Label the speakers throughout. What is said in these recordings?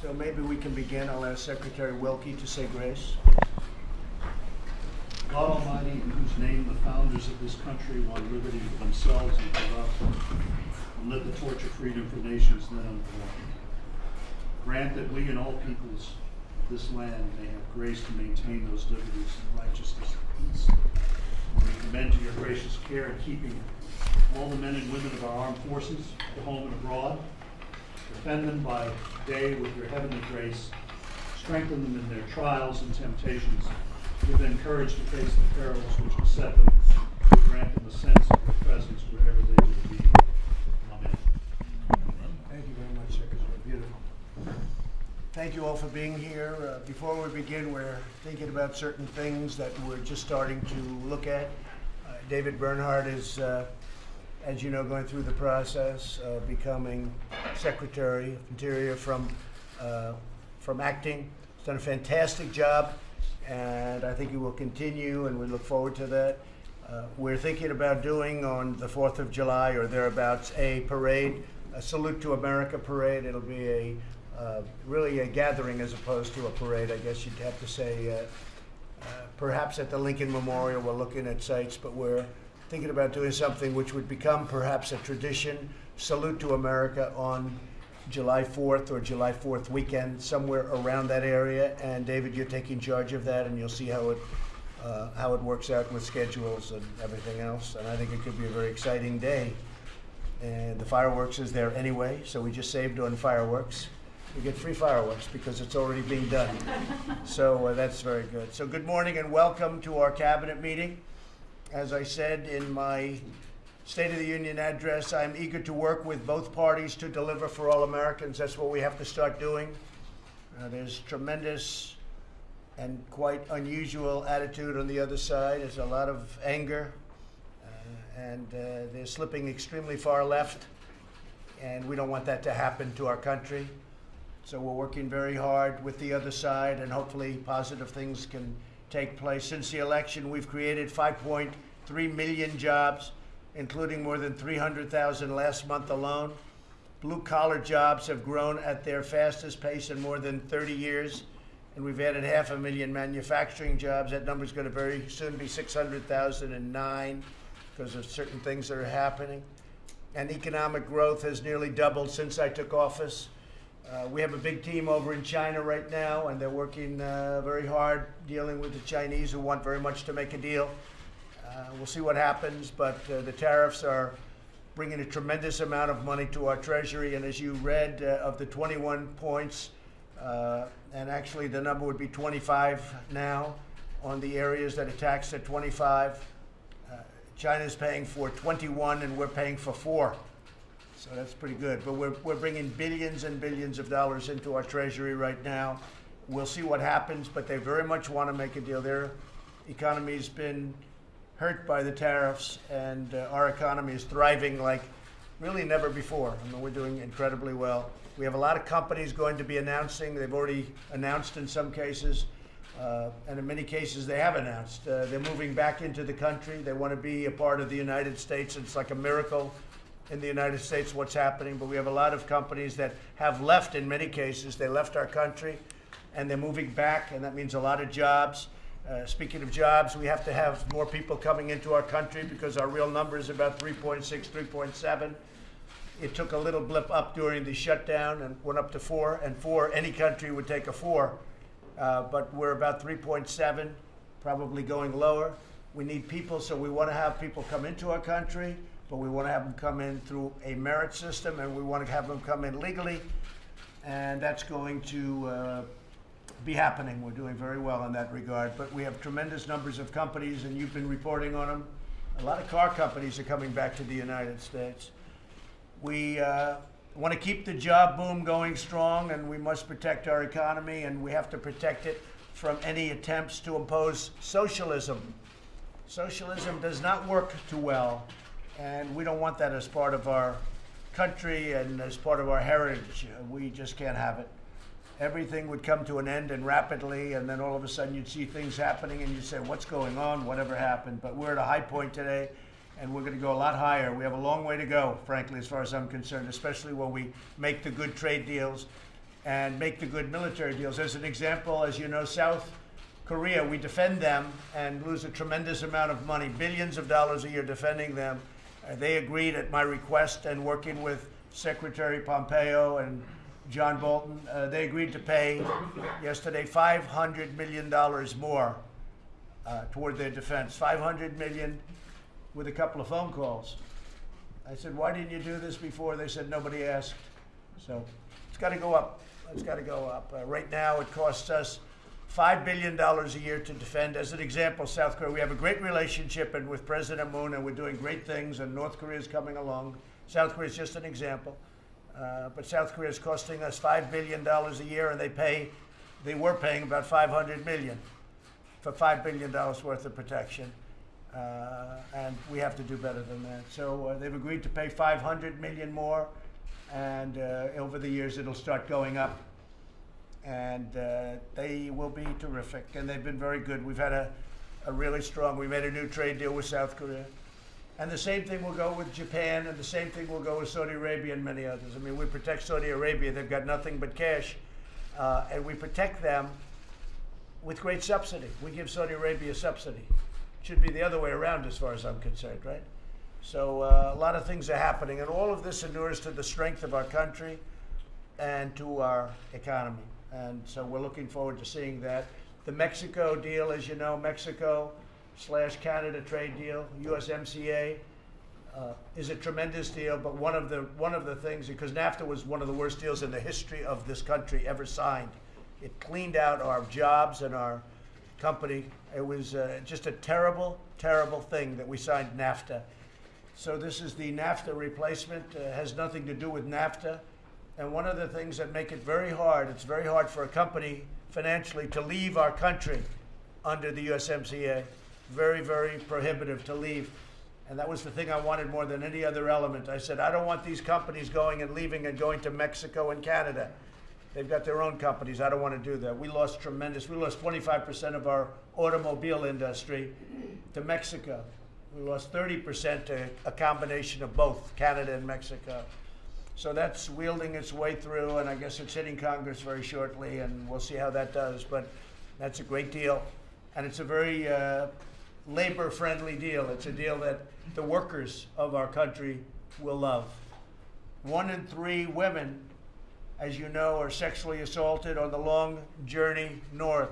Speaker 1: So maybe we can begin. I'll ask Secretary Wilkie to say grace.
Speaker 2: God Almighty, in whose name the founders of this country won liberty for themselves and for us, and lit the torch of freedom for nations then unborn. Grant that we and all peoples of this land may have grace to maintain those liberties in righteousness and peace. We commend to your gracious care and keeping all the men and women of our armed forces, at home and abroad. Defend them by day with your heavenly grace. Strengthen them in their trials and temptations. Give them courage to face the perils which beset them. Grant them a sense of your presence wherever they may be. Amen.
Speaker 1: Thank you very much, Secretary. Beautiful. Thank you all for being here. Uh, before we begin, we're thinking about certain things that we're just starting to look at. Uh, David Bernhardt is, uh, as you know, going through the process of becoming Secretary of Interior from, uh, from acting. He's done a fantastic job, and I think he will continue, and we look forward to that. Uh, we're thinking about doing on the 4th of July or thereabouts a parade, a Salute to America parade. It'll be a uh, really a gathering as opposed to a parade, I guess you'd have to say. Uh, uh, perhaps at the Lincoln Memorial, we're looking at sites, but we're thinking about doing something which would become perhaps a tradition. Salute to America on July 4th or July 4th weekend, somewhere around that area. And David, you're taking charge of that, and you'll see how it uh, how it works out with schedules and everything else. And I think it could be a very exciting day. And the fireworks is there anyway, so we just saved on fireworks. We get free fireworks because it's already being done. So uh, that's very good. So good morning and welcome to our cabinet meeting. As I said in my State of the Union address, I'm eager to work with both parties to deliver for all Americans. That's what we have to start doing. Uh, there's tremendous and quite unusual attitude on the other side. There's a lot of anger, uh, and uh, they're slipping extremely far left, and we don't want that to happen to our country. So we're working very hard with the other side, and hopefully positive things can take place. Since the election, we've created 5.3 million jobs, including more than 300,000 last month alone. Blue collar jobs have grown at their fastest pace in more than 30 years, and we've added half a million manufacturing jobs. That number is going to very soon be 600,009 because of certain things that are happening. And economic growth has nearly doubled since I took office. Uh, we have a big team over in China right now, and they're working uh, very hard dealing with the Chinese who want very much to make a deal. Uh, we'll see what happens, but uh, the tariffs are bringing a tremendous amount of money to our Treasury. And as you read uh, of the 21 points, uh, and actually the number would be 25 now on the areas that are taxed at 25. Uh, China's paying for 21, and we're paying for four. So that's pretty good. But we're, we're bringing billions and billions of dollars into our treasury right now. We'll see what happens, but they very much want to make a deal. Their economy's been hurt by the tariffs, and uh, our economy is thriving like really never before. I mean, we're doing incredibly well. We have a lot of companies going to be announcing. They've already announced in some cases, uh, and in many cases they have announced. Uh, they're moving back into the country. They want to be a part of the United States. It's like a miracle in the United States what's happening, but we have a lot of companies that have left in many cases. They left our country and they're moving back, and that means a lot of jobs. Uh, speaking of jobs, we have to have more people coming into our country because our real number is about 3.6, 3.7. It took a little blip up during the shutdown and went up to four, and four, any country would take a four. Uh, but we're about 3.7, probably going lower. We need people, so we want to have people come into our country but we want to have them come in through a merit system, and we want to have them come in legally, and that's going to uh, be happening. We're doing very well in that regard, but we have tremendous numbers of companies, and you've been reporting on them. A lot of car companies are coming back to the United States. We uh, want to keep the job boom going strong, and we must protect our economy, and we have to protect it from any attempts to impose socialism. Socialism does not work too well and we don't want that as part of our country and as part of our heritage. We just can't have it. Everything would come to an end and rapidly, and then all of a sudden you'd see things happening and you'd say, What's going on? Whatever happened? But we're at a high point today, and we're going to go a lot higher. We have a long way to go, frankly, as far as I'm concerned, especially when we make the good trade deals. and make the good military deals. As an example, as you know, South Korea, we defend them and lose a tremendous amount of money, billions of dollars a year defending them. Uh, they agreed at my request and working with Secretary Pompeo and John Bolton, uh, they agreed to pay yesterday $500 million more uh, toward their defense. 500 million with a couple of phone calls. I said, why didn't you do this before? They said, nobody asked. So it's got to go up. It's got to go up. Uh, right now, it costs us $5 billion a year to defend. As an example, South Korea, we have a great relationship and with President Moon, and we're doing great things, and North Korea is coming along. South Korea is just an example. Uh, but South Korea is costing us $5 billion a year, and they pay, they were paying about 500 million for $5 billion worth of protection. Uh, and we have to do better than that. So uh, they've agreed to pay 500 million more, and uh, over the years it'll start going up. And uh, they will be terrific, and they've been very good. We've had a, a really strong. We made a new trade deal with South Korea, and the same thing will go with Japan, and the same thing will go with Saudi Arabia and many others. I mean, we protect Saudi Arabia; they've got nothing but cash, uh, and we protect them with great subsidy. We give Saudi Arabia subsidy. Should be the other way around as far as I'm concerned, right? So uh, a lot of things are happening, and all of this inures to the strength of our country and to our economy. And so we're looking forward to seeing that. The Mexico deal, as you know, Mexico slash Canada trade deal, USMCA, uh, is a tremendous deal. But one of the one of the things, because NAFTA was one of the worst deals in the history of this country ever signed. It cleaned out our jobs and our company. It was uh, just a terrible, terrible thing that we signed NAFTA. So this is the NAFTA replacement. Uh, has nothing to do with NAFTA. And one of the things that make it very hard, it's very hard for a company financially to leave our country under the USMCA. Very, very prohibitive to leave. And that was the thing I wanted more than any other element. I said, I don't want these companies going and leaving and going to Mexico and Canada. They've got their own companies. I don't want to do that. We lost tremendous. We lost 25% of our automobile industry to Mexico. We lost 30% to a combination of both Canada and Mexico. So that's wielding its way through, and I guess it's hitting Congress very shortly, and we'll see how that does. But that's a great deal, and it's a very uh, labor-friendly deal. It's a deal that the workers of our country will love. One in three women, as you know, are sexually assaulted on the long journey north.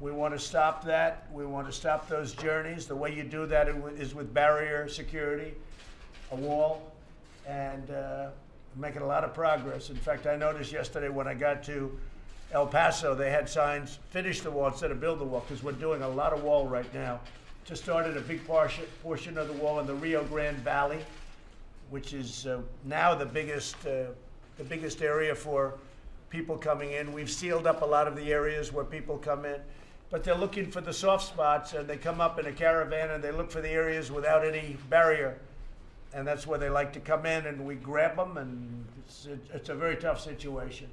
Speaker 1: We want to stop that. We want to stop those journeys. The way you do that is with barrier security, a wall, and uh, making a lot of progress. In fact, I noticed yesterday when I got to El Paso, they had signs, finish the wall instead of build the wall, because we're doing a lot of wall right now. Just started a big portion, portion of the wall in the Rio Grande Valley, which is uh, now the biggest, uh, the biggest area for people coming in. We've sealed up a lot of the areas where people come in, but they're looking for the soft spots, and they come up in a caravan and they look for the areas without any barrier and that's where they like to come in, and we grab them, and it's, it's a very tough situation.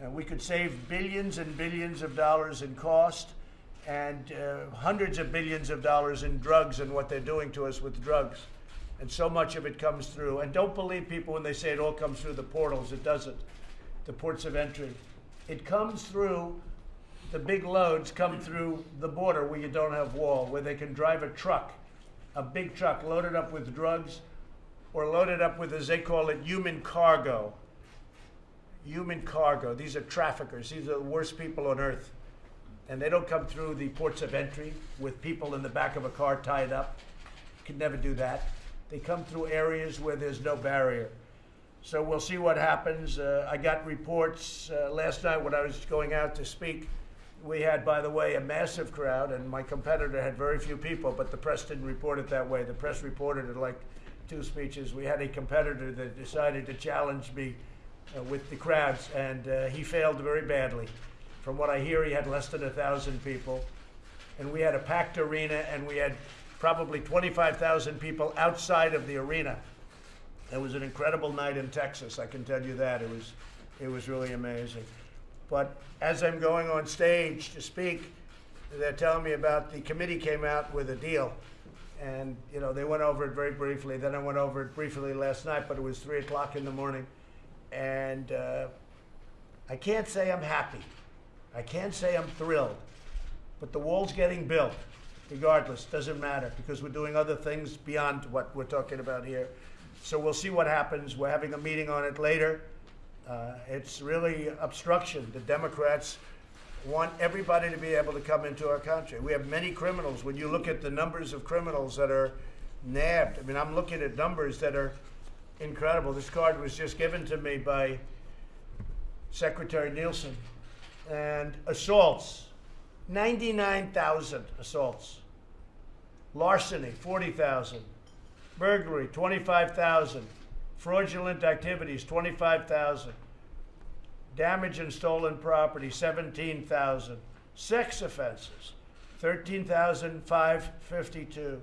Speaker 1: And we could save billions and billions of dollars in cost, and uh, hundreds of billions of dollars in drugs and what they're doing to us with drugs. And so much of it comes through. And don't believe people when they say it all comes through the portals. It doesn't. The ports of entry. It comes through. The big loads come through the border where you don't have wall, where they can drive a truck, a big truck loaded up with drugs or loaded up with, as they call it, human cargo. Human cargo. These are traffickers. These are the worst people on earth. And they don't come through the ports of entry with people in the back of a car tied up. Could never do that. They come through areas where there's no barrier. So we'll see what happens. Uh, I got reports uh, last night when I was going out to speak. We had, by the way, a massive crowd, and my competitor had very few people, but the press didn't report it that way. The press reported it like two speeches. We had a competitor that decided to challenge me uh, with the crowds, and uh, he failed very badly. From what I hear, he had less than a thousand people, and we had a packed arena, and we had probably 25,000 people outside of the arena. It was an incredible night in Texas. I can tell you that. It was, it was really amazing. But as I'm going on stage to speak, they're telling me about the committee came out with a deal and you know they went over it very briefly. Then I went over it briefly last night, but it was three o'clock in the morning, and uh, I can't say I'm happy. I can't say I'm thrilled. But the wall's getting built, regardless. Doesn't matter because we're doing other things beyond what we're talking about here. So we'll see what happens. We're having a meeting on it later. Uh, it's really obstruction. The Democrats want everybody to be able to come into our country. We have many criminals. When you look at the numbers of criminals that are nabbed, I mean, I'm looking at numbers that are incredible. This card was just given to me by Secretary Nielsen. And assaults, 99,000 assaults. Larceny, 40,000. Burglary, 25,000. Fraudulent activities, 25,000. Damage and stolen property, 17,000. Sex offenses, 13,552.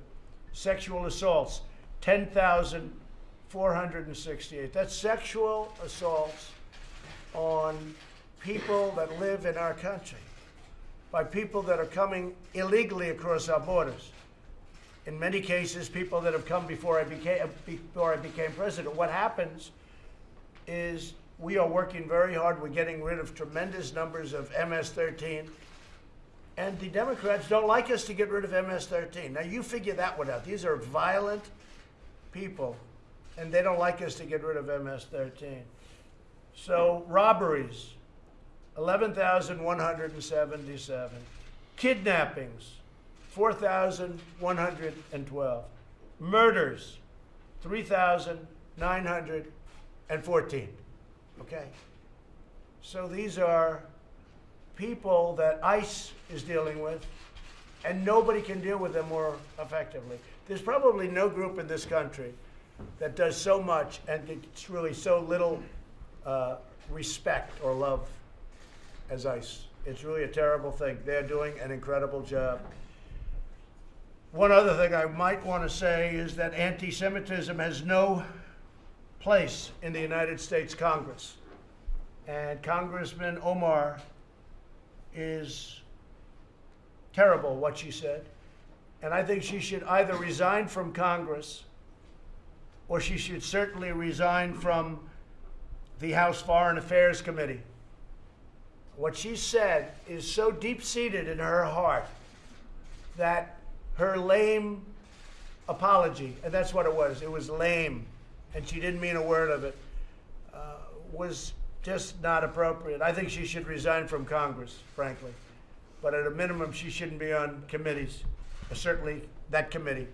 Speaker 1: Sexual assaults, 10,468. That's sexual assaults on people that live in our country by people that are coming illegally across our borders. In many cases, people that have come before I became, before I became president. What happens is we are working very hard. We're getting rid of tremendous numbers of MS-13. And the Democrats don't like us to get rid of MS-13. Now, you figure that one out. These are violent people, and they don't like us to get rid of MS-13. So, robberies, 11,177. Kidnappings, 4,112. Murders, 3,914. Okay? So these are people that ICE is dealing with, and nobody can deal with them more effectively. There's probably no group in this country that does so much and gets really so little uh, respect or love as ICE. It's really a terrible thing. They're doing an incredible job. One other thing I might want to say is that anti Semitism has no place in the United States Congress. And Congressman Omar is terrible what she said. And I think she should either resign from Congress or she should certainly resign from the House Foreign Affairs Committee. What she said is so deep seated in her heart that her lame apology, and that's what it was, it was lame, and she didn't mean a word of it, uh, was just not appropriate. I think she should resign from Congress, frankly. But at a minimum, she shouldn't be on committees, uh, certainly that committee.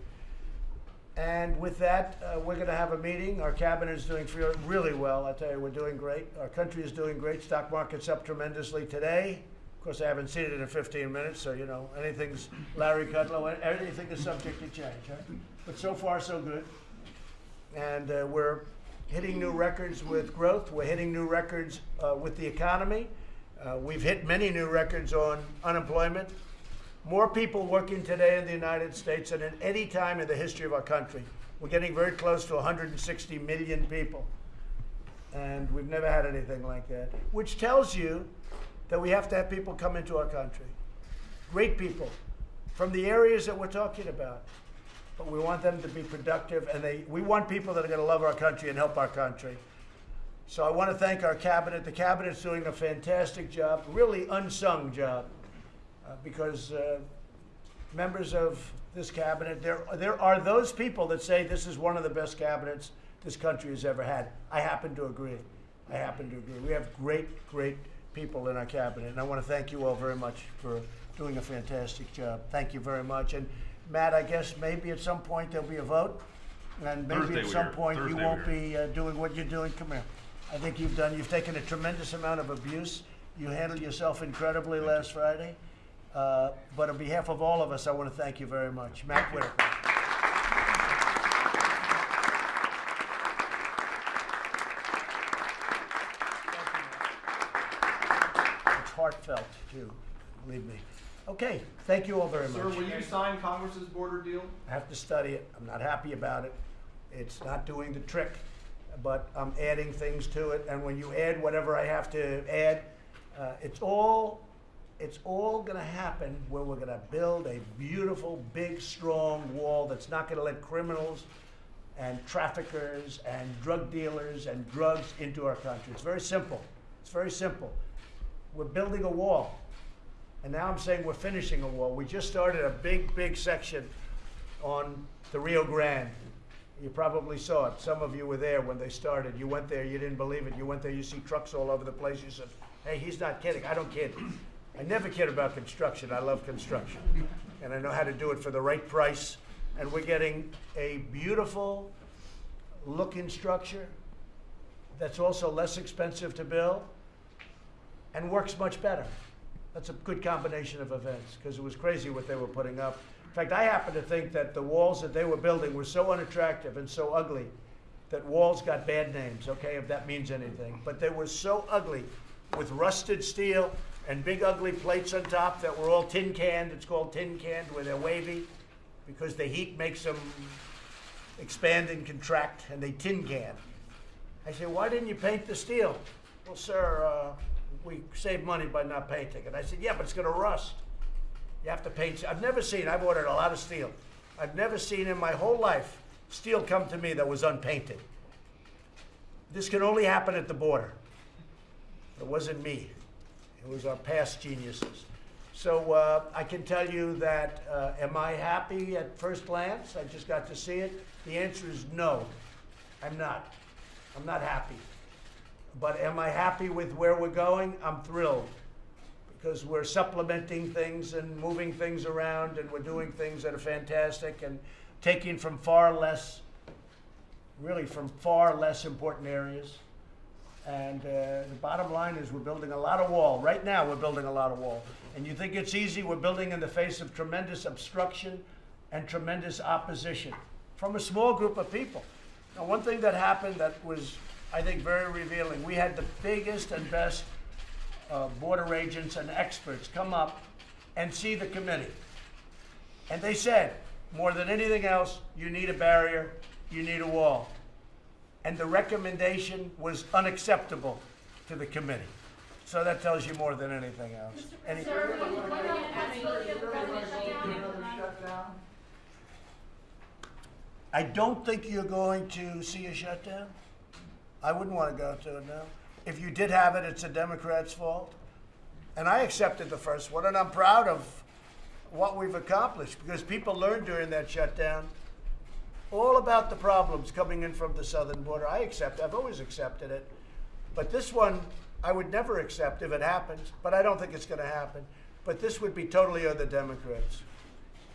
Speaker 1: And with that, uh, we're going to have a meeting. Our cabinet is doing really well. I tell you, we're doing great. Our country is doing great. Stock market's up tremendously today. Of course, I haven't seen it in 15 minutes, so you know anything's Larry Kudlow. Anything is subject to change, right? But so far, so good. And uh, we're hitting new records with growth. We're hitting new records uh, with the economy. Uh, we've hit many new records on unemployment. More people working today in the United States than at any time in the history of our country. We're getting very close to 160 million people. And we've never had anything like that, which tells you that we have to have people come into our country. Great people from the areas that we're talking about. But we want them to be productive, and they, we want people that are going to love our country and help our country. So I want to thank our cabinet. The cabinet's doing a fantastic job, really unsung job, uh, because uh, members of this cabinet, there, there are those people that say this is one of the best cabinets this country has ever had. I happen to agree. I happen to agree. We have great, great people in our cabinet, and I want to thank you all very much for doing a fantastic job. Thank you very much. And Matt, I guess maybe at some point there'll be a vote, and maybe
Speaker 3: Thursday
Speaker 1: at some point you
Speaker 3: Thursday
Speaker 1: won't be uh, doing what you're doing. Come here. I think you've done. You've taken a tremendous amount of abuse. You handled yourself incredibly last Friday. Uh, but on behalf of all of us, I want to thank you very much, Matt Whitaker. It's heartfelt too, believe me. Okay, thank you all very much.
Speaker 4: Sir, will you sign Congress's border deal?
Speaker 1: I have to study it. I'm not happy about it. It's not doing the trick, but I'm adding things to it. And when you add whatever I have to add, uh, it's all it's all going to happen where we're going to build a beautiful, big, strong wall that's not going to let criminals and traffickers and drug dealers and drugs into our country. It's very simple. It's very simple. We're building a wall. And now I'm saying we're finishing a wall. We just started a big, big section on the Rio Grande. You probably saw it. Some of you were there when they started. You went there, you didn't believe it. You went there, you see trucks all over the place. You said, hey, he's not kidding. I don't kid. I never kid about construction. I love construction. And I know how to do it for the right price. And we're getting a beautiful looking structure that's also less expensive to build and works much better. That's a good combination of events because it was crazy what they were putting up. In fact, I happen to think that the walls that they were building were so unattractive and so ugly that walls got bad names, okay, if that means anything. But they were so ugly with rusted steel and big ugly plates on top that were all tin canned. It's called tin canned where they're wavy because the heat makes them expand and contract and they tin can. I said, why didn't you paint the steel? Well, sir, uh, we save money by not painting it. I said, yeah, but it's going to rust. You have to paint. I've never seen, I've ordered a lot of steel. I've never seen in my whole life steel come to me that was unpainted. This can only happen at the border. It wasn't me. It was our past geniuses. So uh, I can tell you that, uh, am I happy at first glance? I just got to see it. The answer is no. I'm not. I'm not happy. But am I happy with where we're going? I'm thrilled because we're supplementing things and moving things around and we're doing things that are fantastic and taking from far less, really from far less important areas. And uh, the bottom line is we're building a lot of wall. Right now, we're building a lot of wall. And you think it's easy? We're building in the face of tremendous obstruction and tremendous opposition from a small group of people. Now, one thing that happened that was, I think, very revealing, we had the biggest and best uh, border agents and experts come up and see the committee. And they said, more than anything else, you need a barrier, you need a wall. And the recommendation was unacceptable to the committee. So that tells you more than anything else. Any- I don't think you're going to see a shutdown. I wouldn't want to go to it now. If you did have it, it's a Democrat's fault. And I accepted the first one, and I'm proud of what we've accomplished because people learned during that shutdown all about the problems coming in from the southern border. I accept, I've always accepted it. But this one, I would never accept if it happens, but I don't think it's going to happen. But this would be totally on the Democrats.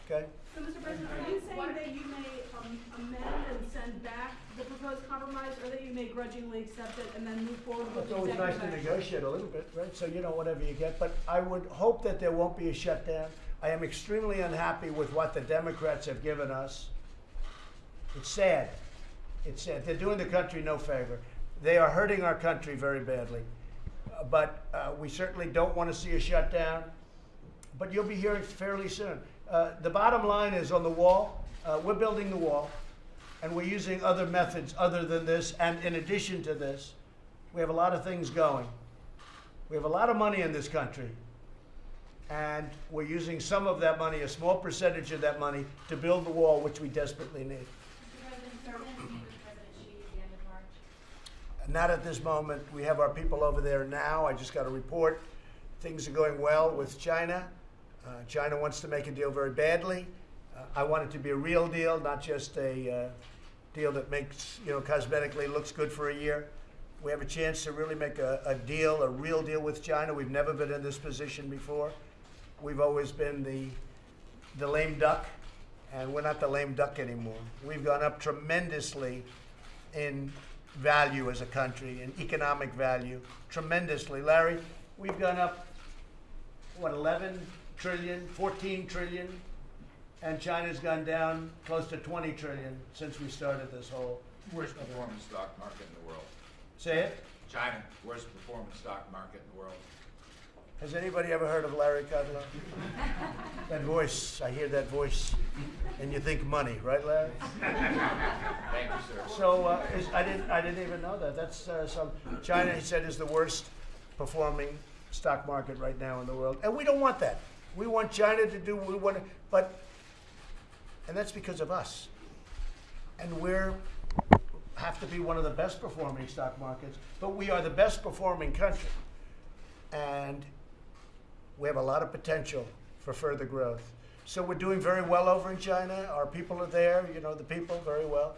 Speaker 1: Okay?
Speaker 3: So, Mr. President, are you saying that you may um, amend and send back the proposed compromise, or that you may grudgingly accept it and then move forward with
Speaker 1: It's
Speaker 3: the
Speaker 1: always nice
Speaker 3: executive
Speaker 1: to
Speaker 3: action?
Speaker 1: negotiate a little bit, right? So you know whatever you get. But I would hope that there won't be a shutdown. I am extremely unhappy with what the Democrats have given us. It's sad. It's sad. They're doing the country no favor. They are hurting our country very badly. Uh, but uh, we certainly don't want to see a shutdown. But you'll be hearing fairly soon. Uh, the bottom line is on the wall. Uh, we're building the wall, and we're using other methods other than this. And in addition to this, we have a lot of things going. We have a lot of money in this country, and we're using some of that money, a small percentage of that money, to build the wall, which we desperately need. Not at this moment. We have our people over there now. I just got a report. Things are going well with China. Uh, China wants to make a deal very badly. I want it to be a real deal, not just a uh, deal that makes, you know, cosmetically looks good for a year. We have a chance to really make a, a deal, a real deal with China. We've never been in this position before. We've always been the, the lame duck, and we're not the lame duck anymore. We've gone up tremendously in value as a country, in economic value, tremendously. Larry, we've gone up, what, 11 trillion, 14 trillion, and China's gone down close to 20 trillion since we started this whole.
Speaker 5: Worst performing stock market in the world.
Speaker 1: Say it?
Speaker 5: China, worst performing stock market in the world.
Speaker 1: Has anybody ever heard of Larry Kudlow? that voice, I hear that voice, and you think money, right, Larry?
Speaker 5: Thank you, sir.
Speaker 1: So uh, is, I didn't I didn't even know that. That's uh, some China. He said is the worst performing stock market right now in the world, and we don't want that. We want China to do. We want, but, and that's because of us. And we're have to be one of the best performing stock markets, but we are the best performing country. And we have a lot of potential for further growth. So we're doing very well over in China. Our people are there, you know, the people very well.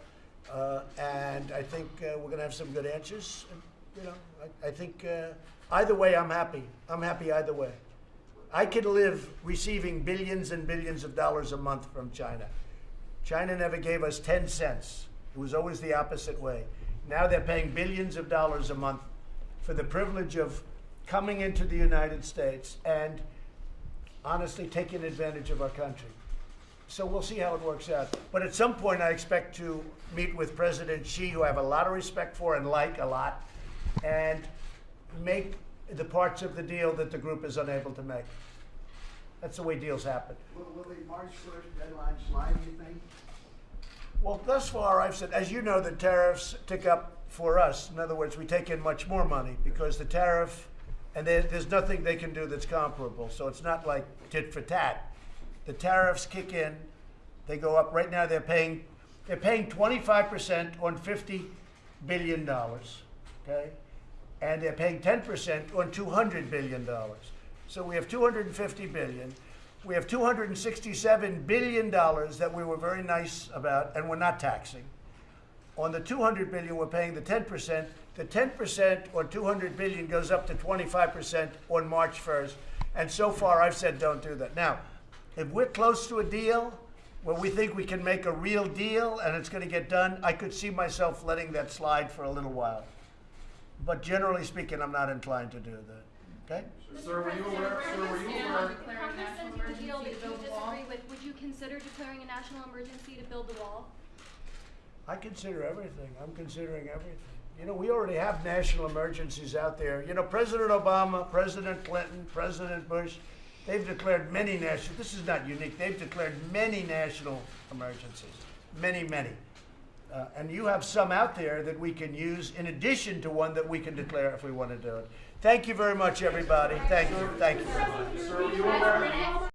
Speaker 1: Uh, and I think uh, we're going to have some good answers. You know, I, I think uh, either way, I'm happy. I'm happy either way. I could live receiving billions and billions of dollars a month from China. China never gave us 10 cents. It was always the opposite way. Now they're paying billions of dollars a month for the privilege of coming into the United States and honestly taking advantage of our country. So we'll see how it works out. But at some point, I expect to meet with President Xi, who I have a lot of respect for and like a lot, and make the parts of the deal that the group is unable to make. That's the way deals happen.
Speaker 6: Will, will the March first deadline slide, you think?
Speaker 1: Well, thus far, I've said, as you know, the tariffs tick up for us. In other words, we take in much more money because the tariff, and there, there's nothing they can do that's comparable. So it's not like tit for tat. The tariffs kick in, they go up. Right now, they're paying, they're paying 25% on 50 billion dollars, okay, and they're paying 10% on 200 billion dollars. So we have 250 billion. We have 267 billion dollars that we were very nice about, and we're not taxing. On the 200 billion, we're paying the 10%. The 10% on 200 billion goes up to 25% on March 1st. And so far, I've said don't do that. Now, if we're close to a deal where we think we can make a real deal and it's going to get done, I could see myself letting that slide for a little while. But generally speaking, I'm not inclined to do that. Okay?
Speaker 4: Sir, were you aware, sir, were you aware?
Speaker 7: The Congress sent you the deal that you disagree with, would you consider declaring a national emergency to build the wall?
Speaker 1: I consider everything. I'm considering everything. You know, we already have national emergencies out there. You know, President Obama, President Clinton, President Bush, they've declared many national, this is not unique, they've declared many national emergencies. Many, many. Uh, and you have some out there that we can use in addition to one that we can declare if we want to do it. Thank you very much, everybody. Thank you. Thank you
Speaker 4: were you?